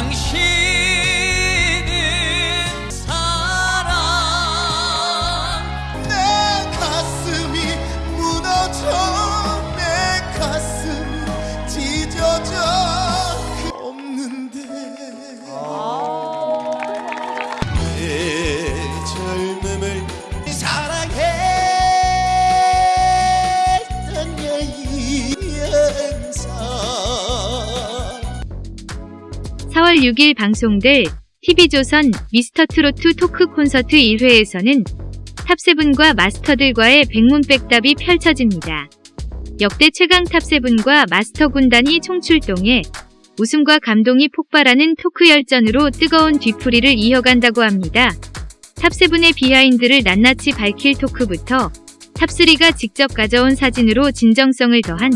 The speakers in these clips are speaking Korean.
당신은 사랑. 내 가슴이 무너져 내 가슴이 찢어져 없는데. 아~ 예절 6일 방송될 TV조선 미스터트로트 토크 콘서트 1회에서는 Top Seven과 마스터들과의 백문백답이 펼쳐집니다. 역대 최강 Top Seven과 마스터 군단이 총출동해 웃음과 감동이 폭발하는 토크 열전으로 뜨거운 뒤풀이를 이어간다고 합니다. Top Seven의 behind를 낱낱이 밝힐 토크부터 Top 3가 직접 가져온 사진으로 진정성을 더한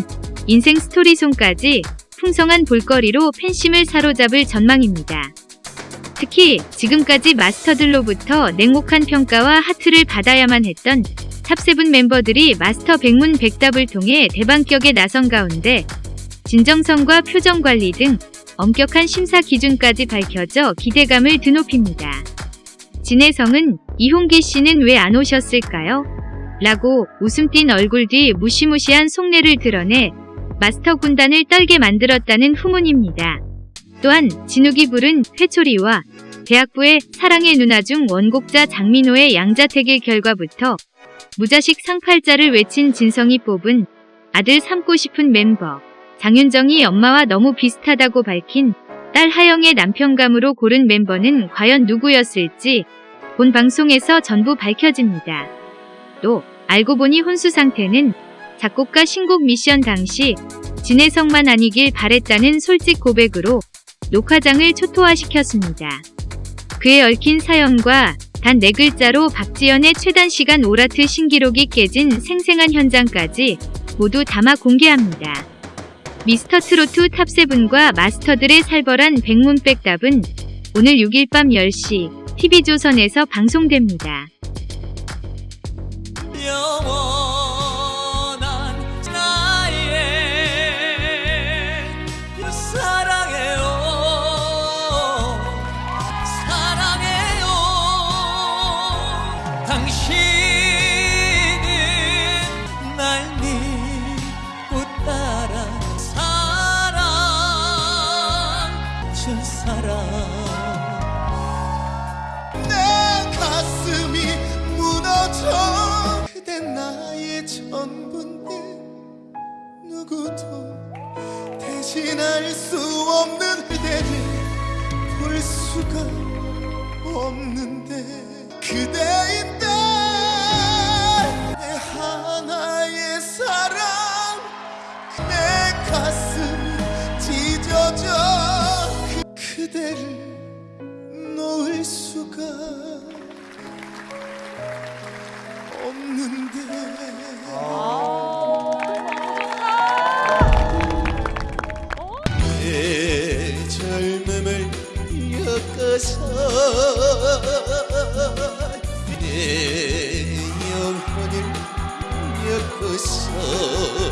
인생 story song까지 풍성한 볼거리로 팬심을 사로잡을 전망입니다. 특히 지금까지 마스터들로부터 냉혹한 평가와 하트를 받아야만 했던 Top Seven 멤버들이 마스터 백문 백답을 통해 대반격에 나선 가운데 진정성과 표정 관리 등 엄격한 심사 기준까지 밝혀져 기대감을 드높입니다. 진해성은 이홍기 씨는 왜 안 오셨을까요? 라고 웃음 띤 얼굴 뒤 무시무시한 속내를 드러내 마스터 군단을 떨게 만들었다는 후문입니다. 또한 진욱이 부른 회초리와 대학부의 사랑의 누나 중 원곡자 장민호의 양자택일 결과부터 무자식 상팔자를 외친 진성이 뽑은 아들 삼고 싶은 멤버 장윤정이 엄마와 너무 비슷하다고 밝힌 딸 하영의 남편감으로 고른 멤버는 과연 누구였을지 본 방송에서 전부 밝혀집니다. 또 알고 보니 혼수 상태는 작곡가 신곡 미션 당시 진혜성만 아니길 바랬다는 솔직 고백으로 녹화장을 초토화시켰습니다. 그에 얽힌 사연과 단 4글자로 박지연의 최단 시간 오라트 신기록이 깨진 생생한 현장까지 모두 담아 공개합니다. 미스터트로트 탑세븐과 마스터들의 살벌한 백문백답은 오늘 6일 밤 10시 TV조선에서 방송됩니다. 누구도 대신할 수 없는 그대를 볼 수가 없는데 그대인데 내 하나의 사랑 내 가슴이 찢어져 그 그대를 놓을 수가 엮어서 내 영혼을 엮어서